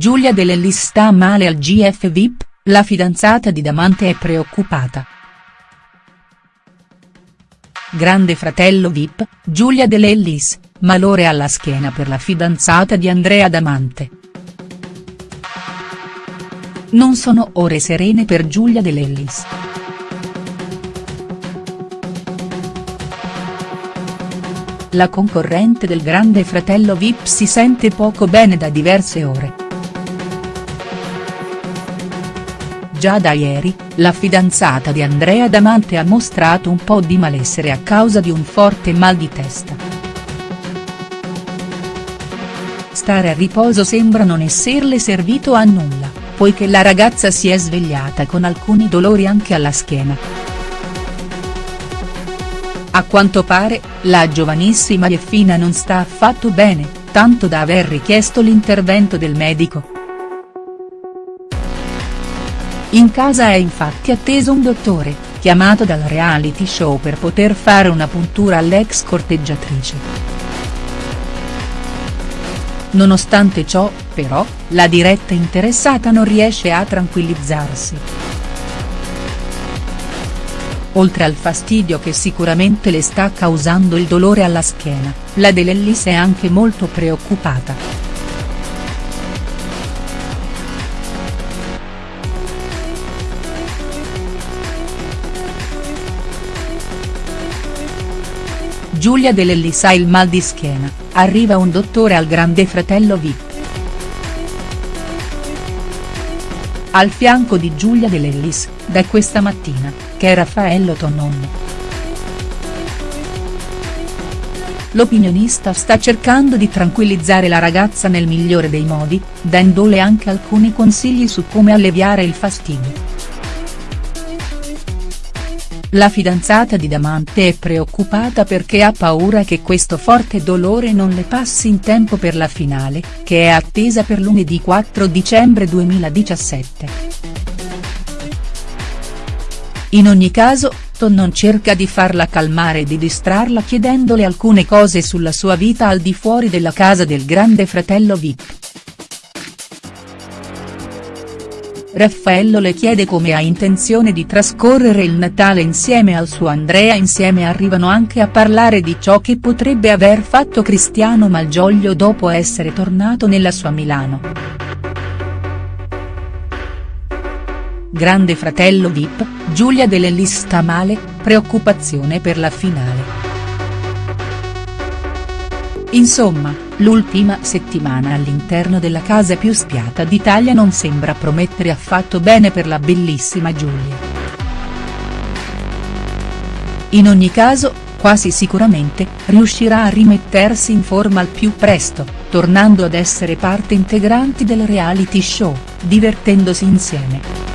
Giulia De Lellis sta male al GF VIP, la fidanzata di Damante è preoccupata. Grande fratello VIP, Giulia De Lellis, malore alla schiena per la fidanzata di Andrea Damante. Non sono ore serene per Giulia De Lellis. La concorrente del grande fratello Vip si sente poco bene da diverse ore. Già da ieri, la fidanzata di Andrea Damante ha mostrato un po' di malessere a causa di un forte mal di testa. Stare a riposo sembra non esserle servito a nulla, poiché la ragazza si è svegliata con alcuni dolori anche alla schiena. A quanto pare, la giovanissima Jeffina non sta affatto bene, tanto da aver richiesto l'intervento del medico. In casa è infatti atteso un dottore, chiamato dal reality show per poter fare una puntura all'ex corteggiatrice. Nonostante ciò, però, la diretta interessata non riesce a tranquillizzarsi. Oltre al fastidio che sicuramente le sta causando il dolore alla schiena, la De Lellis è anche molto preoccupata. Giulia De Lellis ha il mal di schiena, arriva un dottore al grande fratello Vip. Al fianco di Giulia De Lellis, da questa mattina, che è Raffaello Tonon. L'opinionista sta cercando di tranquillizzare la ragazza nel migliore dei modi, dandole anche alcuni consigli su come alleviare il fastidio. La fidanzata di Damante è preoccupata perché ha paura che questo forte dolore non le passi in tempo per la finale, che è attesa per lunedì 4 dicembre 2017. In ogni caso, Tonnon cerca di farla calmare e di distrarla chiedendole alcune cose sulla sua vita al di fuori della casa del grande fratello Vip. Raffaello le chiede come ha intenzione di trascorrere il Natale insieme al suo Andrea insieme arrivano anche a parlare di ciò che potrebbe aver fatto Cristiano Malgioglio dopo essere tornato nella sua Milano. Grande fratello Vip, Giulia De Lellis sta male, preoccupazione per la finale. Insomma, l'ultima settimana all'interno della casa più spiata d'Italia non sembra promettere affatto bene per la bellissima Giulia. In ogni caso, quasi sicuramente, riuscirà a rimettersi in forma al più presto, tornando ad essere parte integrante del reality show, divertendosi insieme.